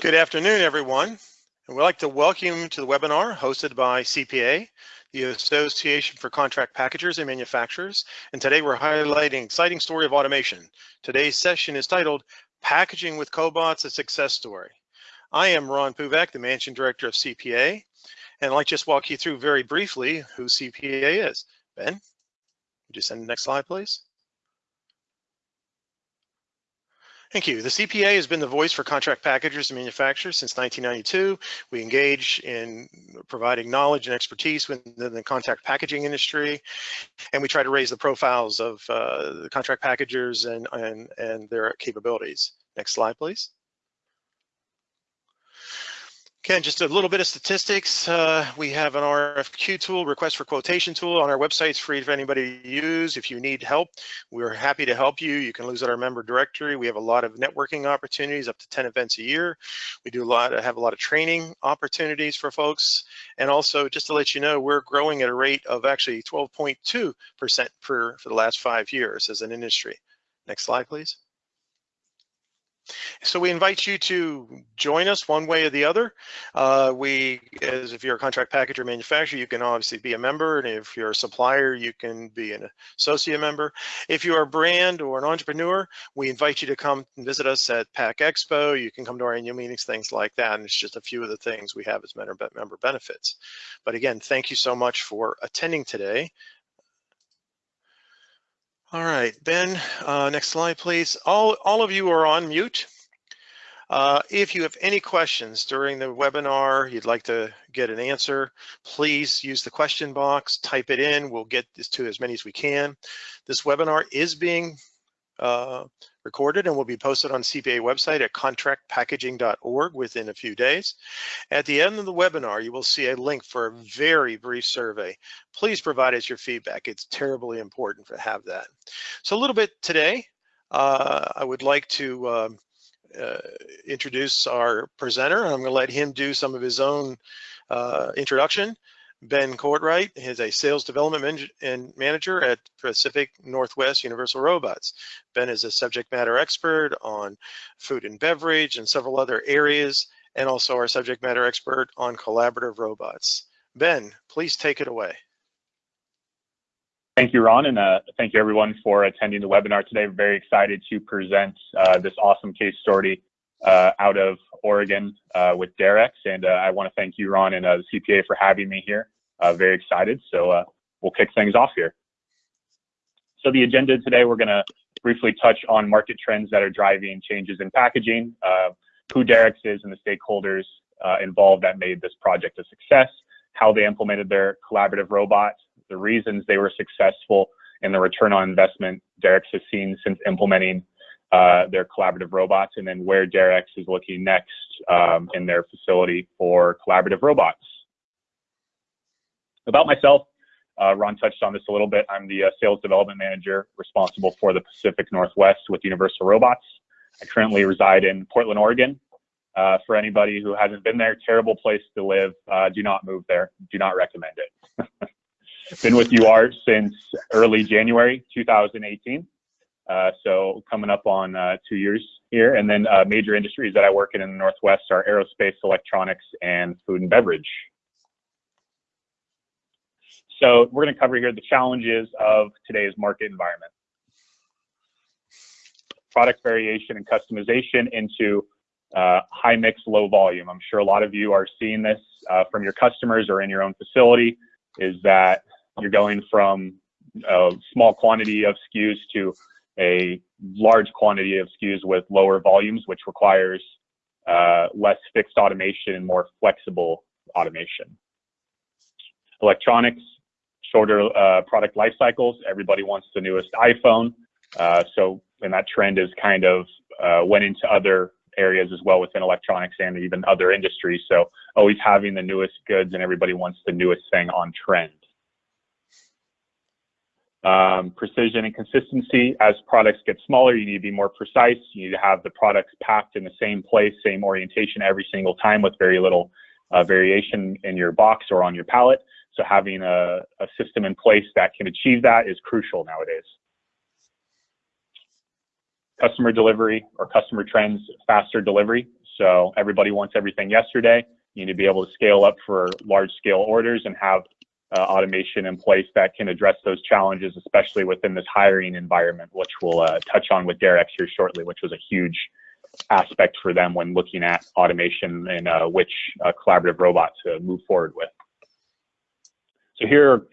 Good afternoon, everyone. And we'd like to welcome you to the webinar hosted by CPA, the Association for Contract Packagers and Manufacturers. And today we're highlighting exciting story of automation. Today's session is titled Packaging with Cobots, a Success Story. I am Ron Puvack, the Managing Director of CPA, and I'd like to just walk you through very briefly who CPA is. Ben, would you send the next slide, please? Thank you. The CPA has been the voice for contract packagers and manufacturers since 1992. We engage in providing knowledge and expertise within the contract packaging industry, and we try to raise the profiles of uh, the contract packagers and, and, and their capabilities. Next slide, please. Again, just a little bit of statistics. Uh, we have an RFQ tool, request for quotation tool on our website. It's free for anybody to use. If you need help, we're happy to help you. You can lose at our member directory. We have a lot of networking opportunities, up to 10 events a year. We do a lot, have a lot of training opportunities for folks. And also, just to let you know, we're growing at a rate of actually 12.2% for, for the last five years as an industry. Next slide, please. So we invite you to join us one way or the other. Uh, we, as if you're a contract packager manufacturer, you can obviously be a member, and if you're a supplier, you can be an associate member. If you're a brand or an entrepreneur, we invite you to come and visit us at Pack Expo. You can come to our annual meetings, things like that, and it's just a few of the things we have as member benefits. But again, thank you so much for attending today. All right, Ben, uh, next slide, please. All, all of you are on mute. Uh, if you have any questions during the webinar, you'd like to get an answer, please use the question box, type it in. We'll get this to as many as we can. This webinar is being uh, recorded and will be posted on CPA website at contractpackaging.org within a few days. At the end of the webinar, you will see a link for a very brief survey. Please provide us your feedback. It's terribly important to have that. So a little bit today, uh, I would like to uh, uh, introduce our presenter. I'm gonna let him do some of his own uh, introduction. Ben Courtright is a sales development and manager at Pacific Northwest Universal Robots. Ben is a subject matter expert on food and beverage and several other areas, and also our subject matter expert on collaborative robots. Ben, please take it away. Thank you, Ron, and uh, thank you everyone for attending the webinar today. Very excited to present uh, this awesome case story uh, out of Oregon uh, with Darex. And uh, I want to thank you, Ron, and uh, the CPA for having me here. Very excited. So we'll kick things off here. So the agenda today, we're going to briefly touch on market trends that are driving changes in packaging, who Darex is and the stakeholders involved that made this project a success, how they implemented their collaborative robot, the reasons they were successful, and the return on investment Darex has seen since implementing uh, their collaborative robots, and then where Darex is looking next um, in their facility for collaborative robots. About myself, uh, Ron touched on this a little bit. I'm the uh, sales development manager responsible for the Pacific Northwest with Universal Robots. I currently reside in Portland, Oregon. Uh, for anybody who hasn't been there, terrible place to live. Uh, do not move there. Do not recommend it. been with UR since early January 2018. Uh, so coming up on uh, two years here. And then uh, major industries that I work in in the Northwest are aerospace, electronics, and food and beverage. So we're going to cover here the challenges of today's market environment. Product variation and customization into uh, high mix, low volume. I'm sure a lot of you are seeing this uh, from your customers or in your own facility is that you're going from a small quantity of SKUs to a large quantity of SKUs with lower volumes, which requires uh, less fixed automation and more flexible automation. Electronics, shorter uh, product life cycles. Everybody wants the newest iPhone. Uh, so, and that trend is kind of uh, went into other areas as well within electronics and even other industries. So, always having the newest goods and everybody wants the newest thing on trend. Um, precision and consistency. As products get smaller, you need to be more precise. You need to have the products packed in the same place, same orientation every single time with very little uh, variation in your box or on your pallet. So having a, a system in place that can achieve that is crucial nowadays. Customer delivery or customer trends, faster delivery. So everybody wants everything yesterday. You need to be able to scale up for large scale orders and have uh, automation in place that can address those challenges, especially within this hiring environment, which we'll uh, touch on with Darex here shortly, which was a huge aspect for them when looking at automation and uh, which uh, collaborative robot to move forward with. So here,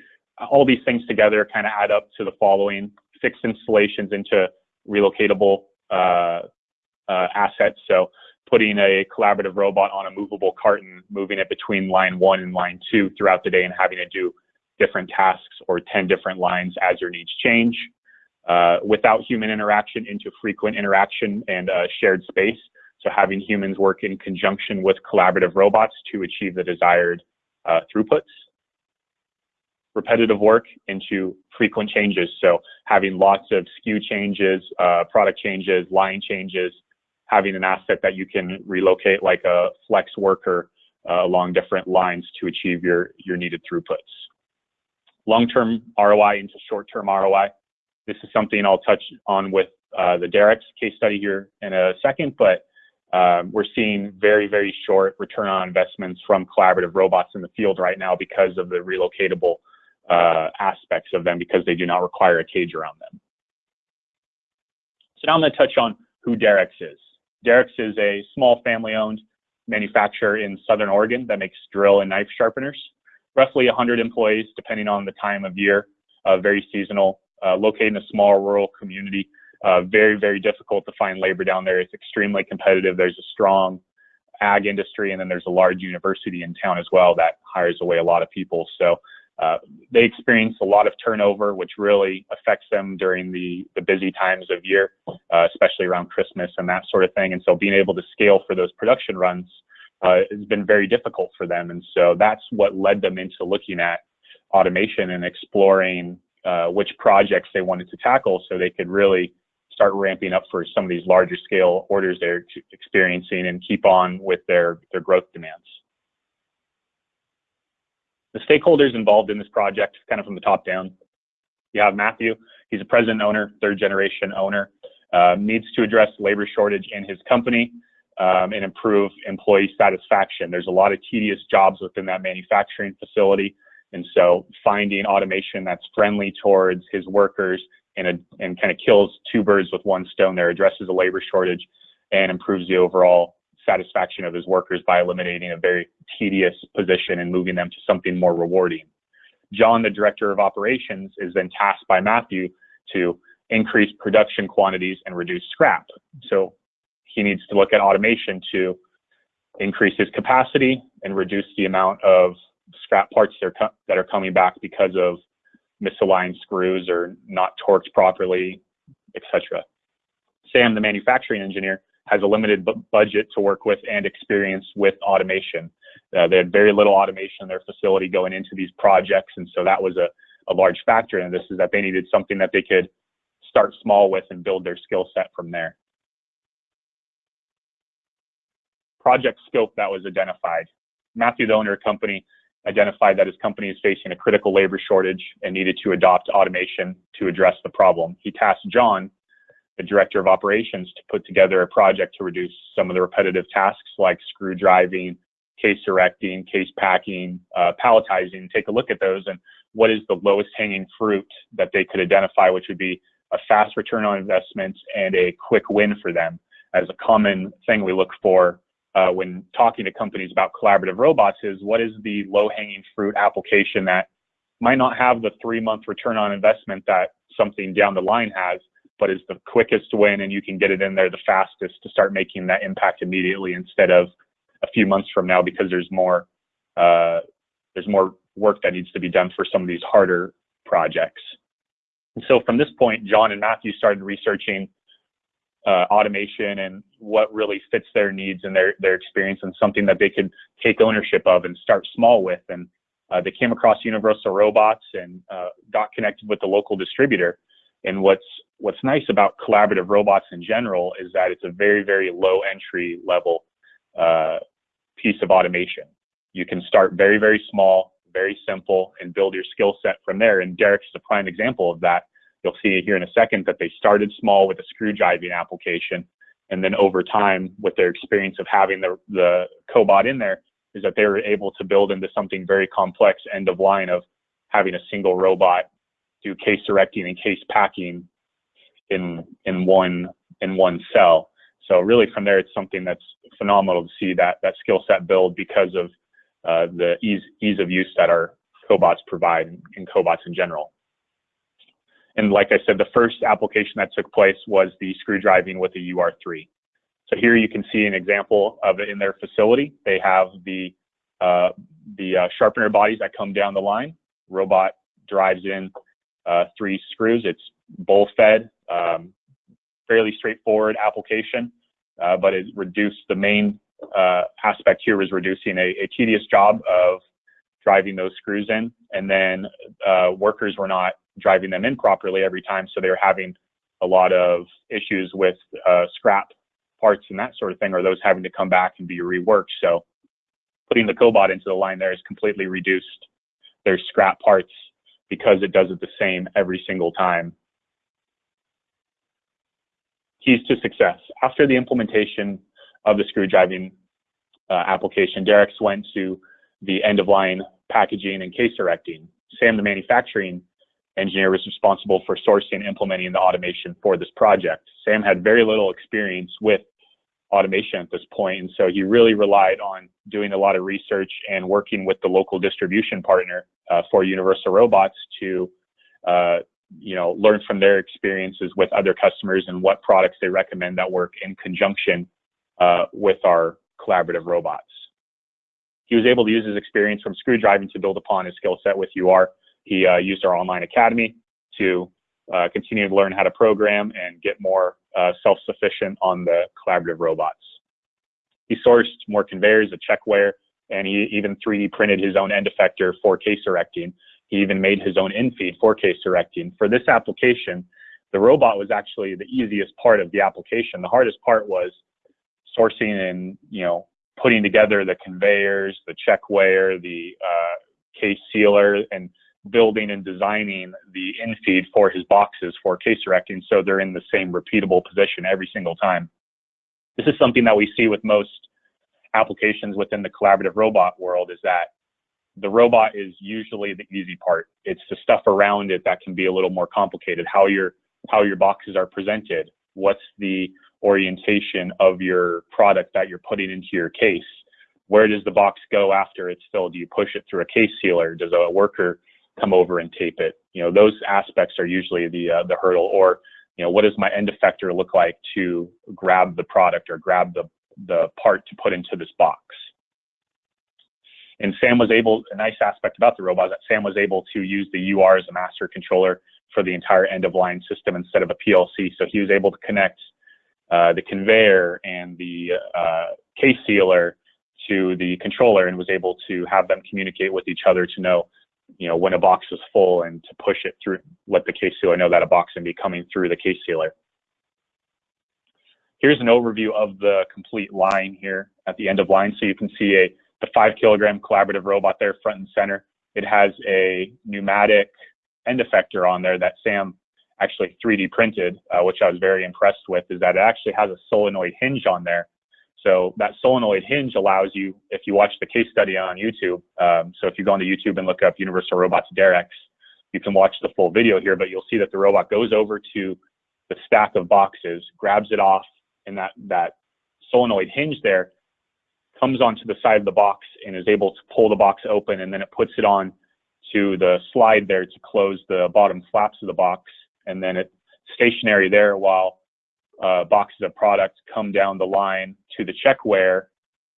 all these things together kind of add up to the following fixed installations into relocatable uh, uh, assets. So putting a collaborative robot on a movable carton, moving it between line one and line two throughout the day and having to do different tasks or 10 different lines as your needs change. Uh, without human interaction into frequent interaction and uh, shared space. So having humans work in conjunction with collaborative robots to achieve the desired uh, throughputs. Repetitive work into frequent changes. So having lots of SKU changes, uh, product changes, line changes, having an asset that you can relocate like a flex worker uh, along different lines to achieve your, your needed throughputs. Long-term ROI into short-term ROI. This is something I'll touch on with uh, the Darex case study here in a second, but um, we're seeing very, very short return on investments from collaborative robots in the field right now because of the relocatable uh, aspects of them because they do not require a cage around them. So now I'm going to touch on who Darex is. Darex is a small family-owned manufacturer in Southern Oregon that makes drill and knife sharpeners. Roughly 100 employees, depending on the time of year, uh, very seasonal, uh, located in a small rural community. Uh, very, very difficult to find labor down there. It's extremely competitive. There's a strong ag industry, and then there's a large university in town as well that hires away a lot of people. So uh, they experience a lot of turnover, which really affects them during the, the busy times of year, uh, especially around Christmas and that sort of thing. And so being able to scale for those production runs uh, has been very difficult for them. And so that's what led them into looking at automation and exploring uh, which projects they wanted to tackle so they could really start ramping up for some of these larger scale orders they're experiencing and keep on with their, their growth demands. Stakeholders involved in this project, kind of from the top down, you have Matthew. He's a president owner, third generation owner, uh, needs to address labor shortage in his company um, and improve employee satisfaction. There's a lot of tedious jobs within that manufacturing facility. And so finding automation that's friendly towards his workers and, and kind of kills two birds with one stone there, addresses a labor shortage and improves the overall satisfaction of his workers by eliminating a very tedious position and moving them to something more rewarding. John, the director of operations, is then tasked by Matthew to increase production quantities and reduce scrap. So he needs to look at automation to increase his capacity and reduce the amount of scrap parts that are, that are coming back because of misaligned screws or not torqued properly, etc. Sam, the manufacturing engineer, has a limited budget to work with and experience with automation. Uh, they had very little automation in their facility going into these projects, and so that was a, a large factor in this is that they needed something that they could start small with and build their skill set from there. Project scope that was identified. Matthew, the owner of the company, identified that his company is facing a critical labor shortage and needed to adopt automation to address the problem. He tasked John, the director of operations, to put together a project to reduce some of the repetitive tasks like screw driving, case erecting, case packing, uh, palletizing, take a look at those and what is the lowest hanging fruit that they could identify, which would be a fast return on investment and a quick win for them. As a common thing we look for uh, when talking to companies about collaborative robots is what is the low hanging fruit application that might not have the three month return on investment that something down the line has, but is the quickest win and you can get it in there the fastest to start making that impact immediately instead of a few months from now because there's more uh, there's more work that needs to be done for some of these harder projects. And so from this point, John and Matthew started researching uh, automation and what really fits their needs and their their experience and something that they could take ownership of and start small with. And uh, they came across Universal Robots and uh, got connected with the local distributor. And what's what's nice about collaborative robots in general is that it's a very very low entry level uh, piece of automation. You can start very very small, very simple, and build your skill set from there. And Derex is a prime example of that You'll see here in a second that they started small with a screw driving application And then over time, with their experience of having the, the cobot in there, is that they were able to build into something very complex end of line of having a single robot do case erecting and case packing in in one in one cell. So really from there, it's something that's phenomenal to see that that skill set build because of uh, the ease ease of use that our cobots provide and cobots in general. And like I said, the first application that took place was the screw driving with a UR3. So here you can see an example of it in their facility. They have the uh, the uh, sharpener bodies that come down the line. Robot drives in uh, three screws. It's bowl fed, um, fairly straightforward application, uh, but it reduced the main uh, aspect here was reducing a, a, tedious job of driving those screws in, and then uh, workers were not driving them in properly every time, so they were having a lot of issues with scrap parts and that sort of thing, or those having to come back and be reworked. So putting the cobot into the line there has completely reduced their scrap parts because it does it the same every single time. Keys to success. After the implementation of the screw driving uh, application, Darex went to the end of line packaging and case erecting. Sam, the manufacturing engineer, was responsible for sourcing and implementing the automation for this project. Sam had very little experience with automation at this point, and so he really relied on doing a lot of research and working with the local distribution partner uh, for Universal Robots to, uh, you know, learn from their experiences with other customers and what products they recommend that work in conjunction uh, with our collaborative robots. He was able to use his experience from screw driving to build upon his skill set with UR. He uh, used our online academy to uh, continue to learn how to program and get more uh, self-sufficient on the collaborative robots. He sourced more conveyors, a checkweigher, and he even 3D printed his own end effector for case erecting. He even made his own infeed for case erecting. For this application, the robot was actually the easiest part of the application. The hardest part was sourcing and you know putting together the conveyors, the checkweigher, the uh, case sealer, and building and designing the infeed for his boxes for case erecting so they're in the same repeatable position every single time. This is something that we see with most applications within the collaborative robot world is that the robot is usually the easy part. It's the stuff around it that can be a little more complicated. How your how your boxes are presented. What's the orientation of your product that you're putting into your case? Where does the box go after it's filled? Do you push it through a case sealer? Does a worker come over and tape it? You know, those aspects are usually the uh, the hurdle. Or you know, what does my end effector look like to grab the product or grab the the part to put into this box. And Sam was able, a nice aspect about the robot is that Sam was able to use the UR as a master controller for the entire end of line system instead of a PLC. So he was able to connect uh, the conveyor and the uh, case sealer to the controller and was able to have them communicate with each other to know, you know, when a box is full and to push it through, let the case sealer know that a box can be coming through the case sealer. Here's an overview of the complete line here at the end of line. So you can see a the five kilogram collaborative robot there front and center. It has a pneumatic end effector on there that Sam actually 3D printed, uh, which I was very impressed with, is that it actually has a solenoid hinge on there. So that solenoid hinge allows you, if you watch the case study on YouTube, um, so if you go onto YouTube and look up Universal Robots Darex, you can watch the full video here, but you'll see that the robot goes over to the stack of boxes, grabs it off and that, that solenoid hinge there comes onto the side of the box and is able to pull the box open and then it puts it on to the slide there to close the bottom flaps of the box and then it's stationary there while uh, boxes of products come down the line to the checkweigher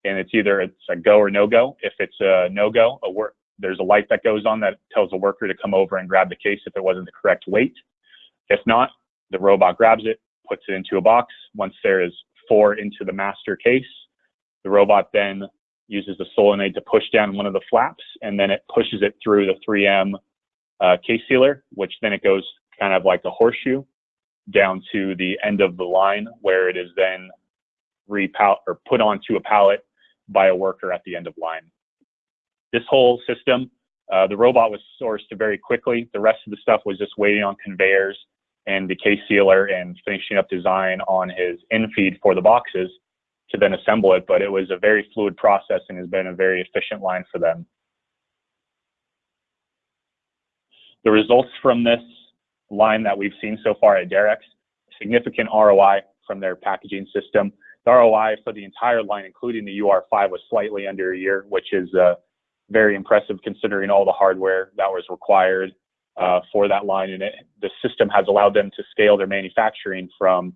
and it's either it's a go or no go. If it's a no go, a work there's a light that goes on that tells the worker to come over and grab the case if it wasn't the correct weight. If not, the robot grabs it, puts it into a box. Once there is four into the master case, the robot then uses the solenoid to push down one of the flaps, and then it pushes it through the 3M uh, case sealer, which then it goes kind of like a horseshoe down to the end of the line, where it is then repal or put onto a pallet by a worker at the end of line. This whole system, uh, the robot was sourced very quickly. The rest of the stuff was just waiting on conveyors and the case sealer and finishing up design on his infeed for the boxes to then assemble it. But it was a very fluid process and has been a very efficient line for them. The results from this line that we've seen so far at Darex, significant ROI from their packaging system. The ROI for the entire line, including the UR5, was slightly under a year, which is uh, very impressive considering all the hardware that was required uh, for that line. And it, the system has allowed them to scale their manufacturing from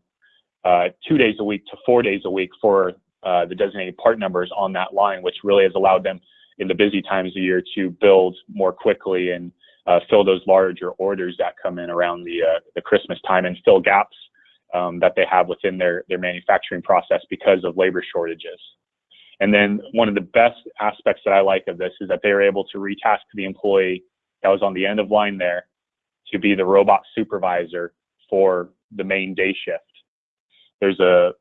uh, two days a week to four days a week for uh, the designated part numbers on that line, which really has allowed them in the busy times of year to build more quickly and uh, fill those larger orders that come in around the uh, the Christmas time and fill gaps um, that they have within their their manufacturing process because of labor shortages. And then one of the best aspects that I like of this is that they are able to retask the employee that was on the end of line there to be the robot supervisor for the main day shift. There's a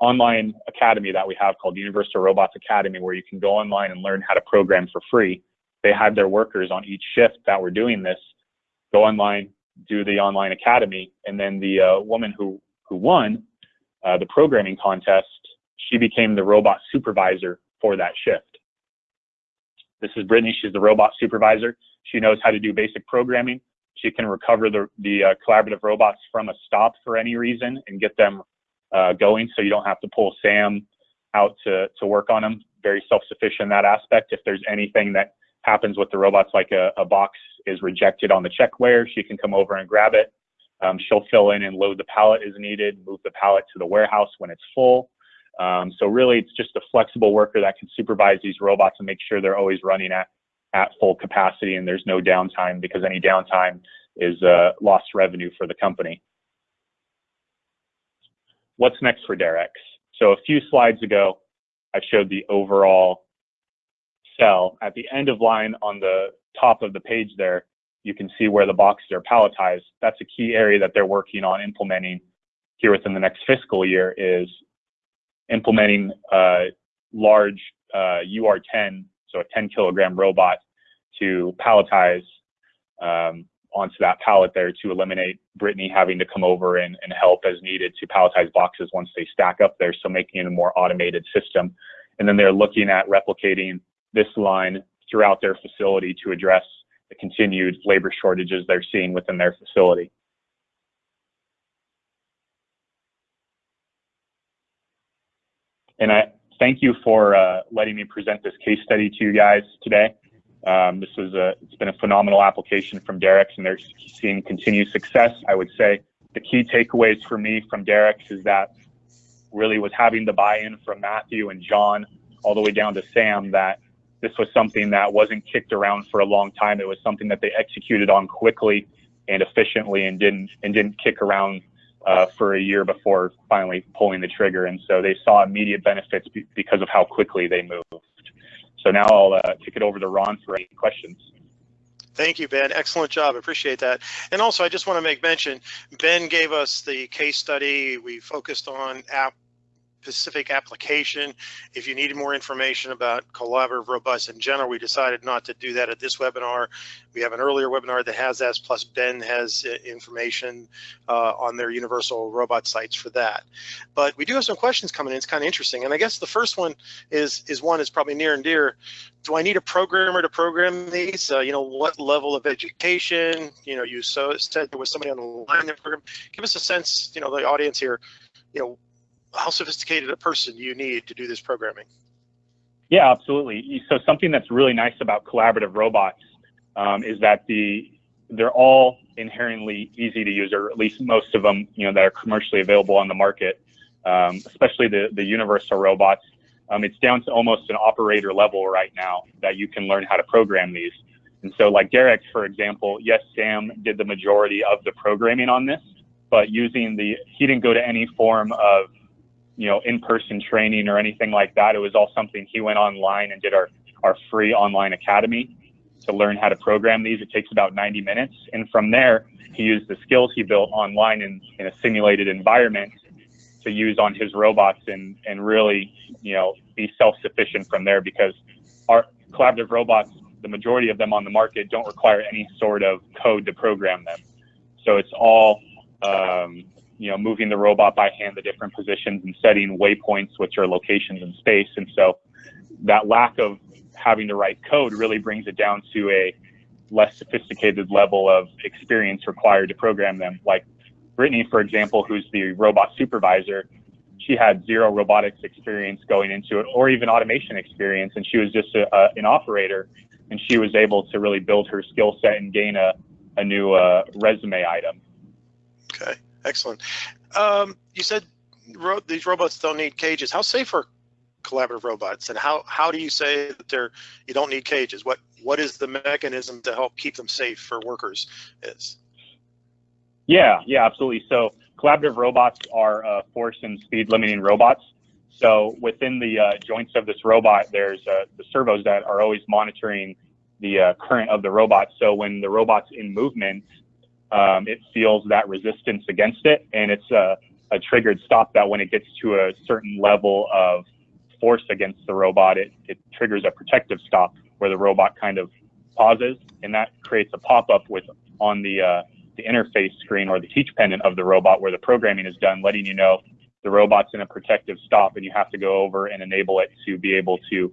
online academy that we have called Universal Robots Academy where you can go online and learn how to program for free. They had their workers on each shift that were doing this go online, do the online academy, and then the uh, woman who who won uh, the programming contest, she became the robot supervisor for that shift. This is Brittany. She's the robot supervisor. She knows how to do basic programming. She can recover the, the uh, collaborative robots from a stop for any reason and get them uh, going so you don't have to pull Sam out to, to work on them. Very self-sufficient in that aspect. If there's anything that happens with the robots, like a, a box is rejected on the checkweigher, she can come over and grab it. Um, she'll fill in and load the pallet as needed, move the pallet to the warehouse when it's full. Um, so really, it's just a flexible worker that can supervise these robots and make sure they're always running at, at full capacity and there's no downtime because any downtime is uh, lost revenue for the company. What's next for Darex? So a few slides ago, I showed the overall cell. At the end of line on the top of the page there, you can see where the boxes are palletized. That's a key area that they're working on implementing here within the next fiscal year is implementing a large uh, UR10, so a 10 kilogram robot to palletize um, onto that pallet there to eliminate Brittany having to come over and, and help as needed to palletize boxes once they stack up there. So making it a more automated system. And then they're looking at replicating this line throughout their facility to address the continued labor shortages they're seeing within their facility. And I thank you for uh, letting me present this case study to you guys today. Um, this was a, it's been a phenomenal application from Darex and they're seeing continued success. I would say the key takeaways for me from Darex is that really was having the buy-in from Matthew and John all the way down to Sam that this was something that wasn't kicked around for a long time. It was something that they executed on quickly and efficiently and didn't and didn't kick around uh, for a year before finally pulling the trigger. And so they saw immediate benefits be because of how quickly they moved. So now I'll uh, kick it over to Ron for any questions. Thank you, Ben. Excellent job. Appreciate that. And also, I just want to make mention, Ben gave us the case study. We focused on app specific application. If you needed more information about collaborative robots in general, we decided not to do that at this webinar. We have an earlier webinar that has that, plus Ben has uh, information uh, on their universal robot sites for that. But we do have some questions coming in. It's kind of interesting. And I guess the first one is, is one is probably near and dear. Do I need a programmer to program these? Uh, you know, what level of education? You know, you so said there was somebody on the line that program. Give us a sense, you know, the audience here, you know, how sophisticated a person do you need to do this programming? Yeah, absolutely. So something that's really nice about collaborative robots um, is that the they're all inherently easy to use, or at least most of them, you know, that are commercially available on the market. Um, especially the the universal robots. Um, it's down to almost an operator level right now that you can learn how to program these. And so, like Derek, for example, yes, Sam did the majority of the programming on this, but using the he didn't go to any form of you know, in-person training or anything like that. It was all something he went online and did our, our free online academy to learn how to program these. It takes about 90 minutes. And from there, he used the skills he built online in, in a simulated environment to use on his robots and, and really, you know, be self-sufficient from there because our collaborative robots, the majority of them on the market don't require any sort of code to program them. So it's all um, you know, moving the robot by hand to different positions and setting waypoints, which are locations in space. And so that lack of having to write code really brings it down to a less sophisticated level of experience required to program them. Like Brittany, for example, who's the robot supervisor, she had zero robotics experience going into it or even automation experience. And she was just a, a, an operator and she was able to really build her skill set and gain a, a new uh, resume item. Okay, excellent. Um, you said ro these robots don't need cages. How safe are collaborative robots, and how how do you say that they're you don't need cages? What what is the mechanism to help keep them safe for workers? Is yeah, yeah, absolutely. So collaborative robots are uh, force and speed limiting robots. So within the uh, joints of this robot, there's uh, the servos that are always monitoring the uh, current of the robot. So when the robot's in movement, um, it feels that resistance against it, and it's a, a, triggered stop that when it gets to a certain level of force against the robot, it, it triggers a protective stop where the robot kind of pauses, and that creates a pop-up with on the uh, the interface screen or the teach pendant of the robot where the programming is done, letting you know the robot's in a protective stop and you have to go over and enable it to be able to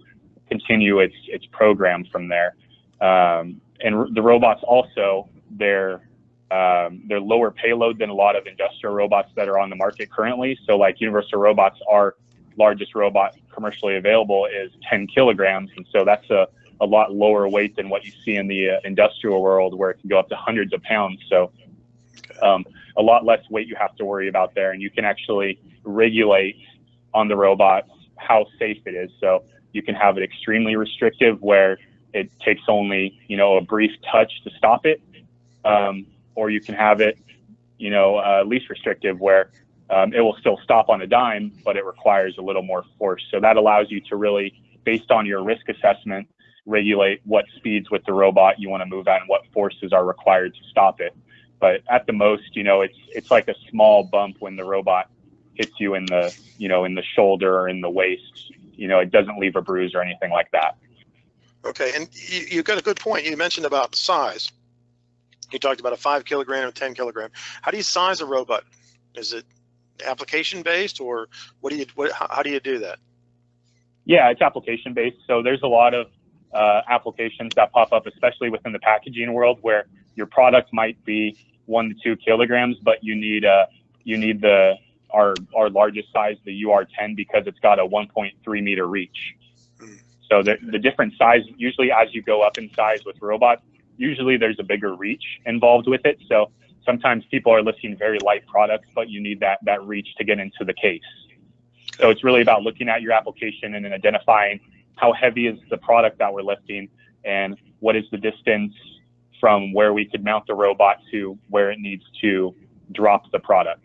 continue its its program from there. Um, and the robots also they're um, they're lower payload than a lot of industrial robots that are on the market currently. So like Universal Robots, our largest robot commercially available is 10 kilograms, and so that's a a lot lower weight than what you see in the uh, industrial world where it can go up to hundreds of pounds. So um, a lot less weight you have to worry about there, and you can actually regulate on the robots how safe it is. So you can have it extremely restrictive where it takes only you know a brief touch to stop it, um, or you can have it you know uh, least restrictive where um, it will still stop on a dime, but it requires a little more force. So that allows you to really, based on your risk assessment, regulate what speeds with the robot you want to move at and what forces are required to stop it. But at the most, you know, it's it's like a small bump when the robot hits you in the you know in the shoulder or in the waist. You know, it doesn't leave a bruise or anything like that. Okay, and you, you got a good point. You mentioned about size. You talked about a five kilogram or ten kilogram. How do you size a robot? Is it application based, or what do you what, how do you do that? Yeah, it's application based. So there's a lot of uh, applications that pop up, especially within the packaging world, where your product might be one to two kilograms, but you need uh, you need the our our largest size, the UR10, because it's got a 1.3 meter reach. So the the different size, usually as you go up in size with robots, usually there's a bigger reach involved with it. So sometimes people are listing very light products, but you need that that reach to get into the case. So it's really about looking at your application and then identifying how heavy is the product that we're lifting and what is the distance from where we could mount the robot to where it needs to drop the product.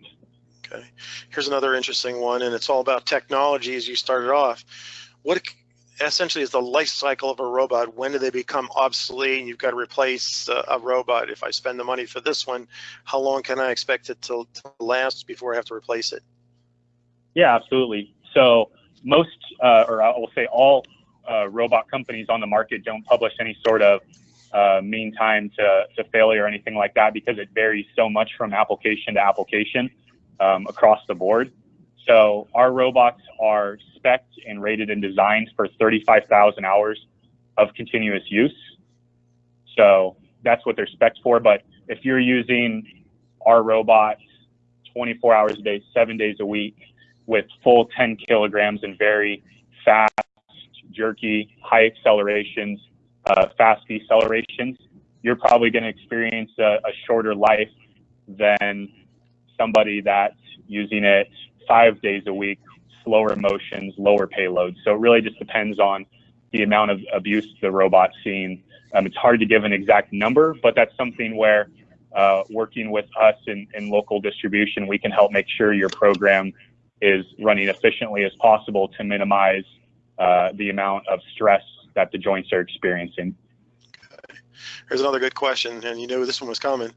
Okay, here's another interesting one, and it's all about technology as you started off. What essentially is the life cycle of a robot? When do they become obsolete and you've got to replace uh, a robot? If I spend the money for this one, how long can I expect it to, to last before I have to replace it? Yeah, absolutely. So most, uh, or I will say all uh, robot companies on the market don't publish any sort of uh, mean time to, to failure or anything like that because it varies so much from application to application um, across the board. So our robots are spec'd and rated and designed for 35,000 hours of continuous use. So that's what they're spec'd for. But if you're using our robots 24 hours a day, seven days a week with full 10 kilograms and very fast jerky, high accelerations, uh, fast decelerations, you're probably going to experience a, a, shorter life than somebody that's using it five days a week, slower motions, lower payloads. So it really just depends on the amount of abuse the robot's seeing. Um, it's hard to give an exact number, but that's something where uh, working with us in, in local distribution, we can help make sure your program is running efficiently as possible to minimize uh, the amount of stress that the joints are experiencing. Okay. Here's another good question, and you knew this one was coming.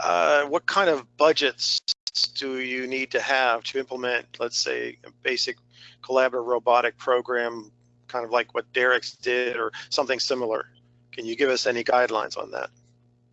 Uh, what kind of budgets do you need to have to implement, let's say, a basic collaborative robotic program, kind of like what Darex did or something similar? Can you give us any guidelines on that?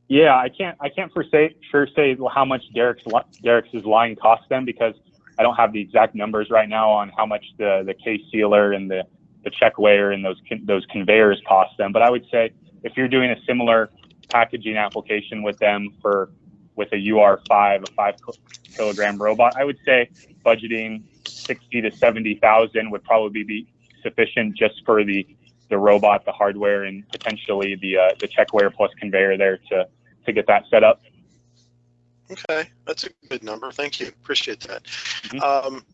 Yeah, I can't I can't for say, sure say how much Darex Darex line cost them because I don't have the exact numbers right now on how much the the case sealer and the the check weigher and those those conveyors cost them. But I would say if you're doing a similar packaging application with them for with a UR5, a five kilogram robot, I would say budgeting 60 to 70,000 would probably be sufficient just for the the robot, the hardware, and potentially the uh, the check weigher plus conveyor there to to get that set up. Okay, that's a good number. Thank you. Appreciate that. Mhm. Um,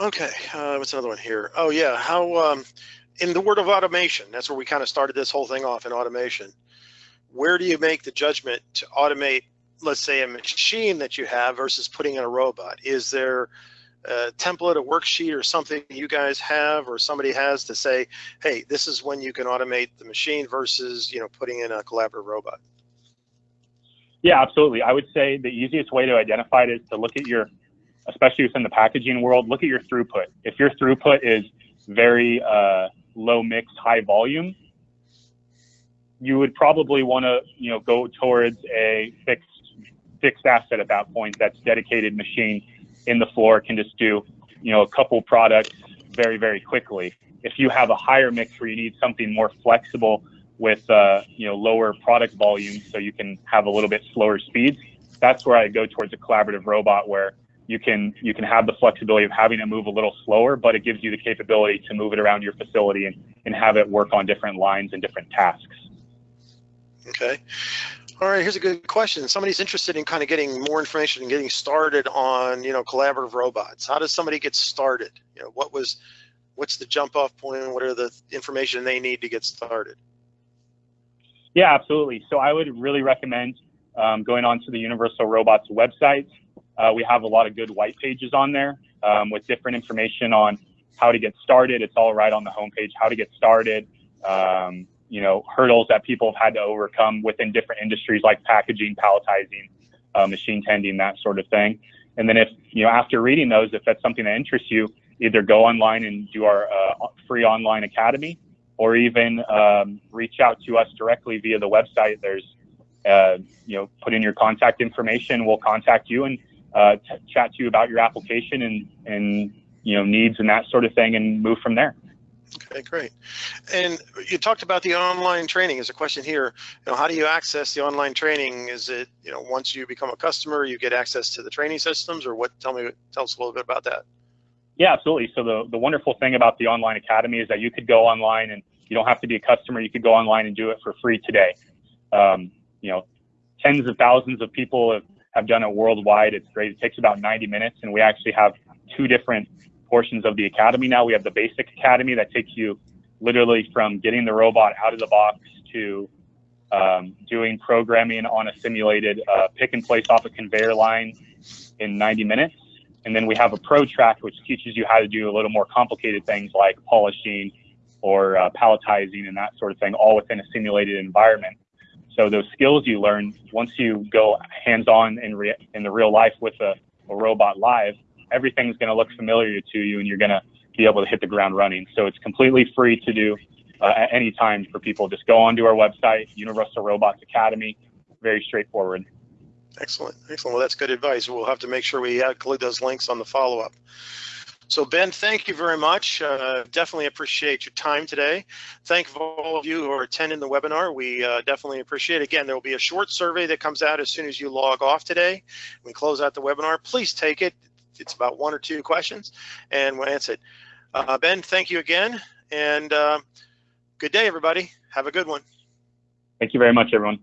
okay, uh, what's another one here? Oh yeah, how um, in the word of automation? That's where we kind of started this whole thing off in automation. Where do you make the judgment to automate, let's say, a machine that you have versus putting in a robot? Is there a template, a worksheet, or something you guys have, or somebody has to say, hey, this is when you can automate the machine versus you know putting in a collaborative robot? Yeah, absolutely. I would say the easiest way to identify it is to look at your, especially within the packaging world, look at your throughput. If your throughput is very uh, low mix, high volume, you would probably want to, you know, go towards a fixed fixed asset at that point. That's dedicated machine in the floor can just do, you know, a couple products very very quickly. If you have a higher mix where you need something more flexible with uh, you know lower product volume, so you can have a little bit slower speeds. That's where I go towards a collaborative robot where you can you can have the flexibility of having it move a little slower, but it gives you the capability to move it around your facility and, and have it work on different lines and different tasks. Okay. All right, here's a good question. Somebody's interested in kind of getting more information and getting started on, you know, collaborative robots. How does somebody get started? You know, what was, what's the jump off point? What are the information they need to get started? Yeah, absolutely. So I would really recommend um, going onto the Universal Robots website. Uh, we have a lot of good white pages on there um, with different information on how to get started. It's all right on the homepage, how to get started, um, you know, hurdles that people have had to overcome within different industries like packaging, palletizing, uh, machine tending, that sort of thing. And then if, you know, after reading those, if that's something that interests you, either go online and do our uh, free online academy or even um, reach out to us directly via the website. There's, uh, you know, put in your contact information. We'll contact you and uh, t- chat to you about your application and, and, you know, needs and that sort of thing and move from there. Okay, great. And you talked about the online training. There's a question here. You know, how do you access the online training? Is it, you know, once you become a customer, you get access to the training systems, or what? Tell me, tell us a little bit about that. Yeah, absolutely. So the, the wonderful thing about the online academy is that you could go online and you don't have to be a customer. You could go online and do it for free today. Um, you know, tens of thousands of people have, have done it worldwide. It's great. It takes about 90 minutes, and we actually have two different portions of the academy now. We have the basic academy that takes you literally from getting the robot out of the box to um, doing programming on a simulated uh, pick and place off a conveyor line in 90 minutes. And then we have a pro track, which teaches you how to do a little more complicated things like polishing or uh, palletizing and that sort of thing, all within a simulated environment. So those skills you learn once you go hands-on in, re- in the real life with a, a robot live, everything's going to look familiar to you, and you're going to be able to hit the ground running. So it's completely free to do uh, at any time for people. Just go onto our website, Universal Robots Academy. Very straightforward. Excellent, excellent. Well, that's good advice. We'll have to make sure we include those links on the follow-up. So Ben, thank you very much. Uh, definitely appreciate your time today. Thank all of you who are attending the webinar. We uh, definitely appreciate it. Again, there will be a short survey that comes out as soon as you log off today. We close out the webinar. Please take it. It's about one or two questions and we'll answer it. Uh, ben, thank you again. And uh, good day, everybody. Have a good one. Thank you very much, everyone.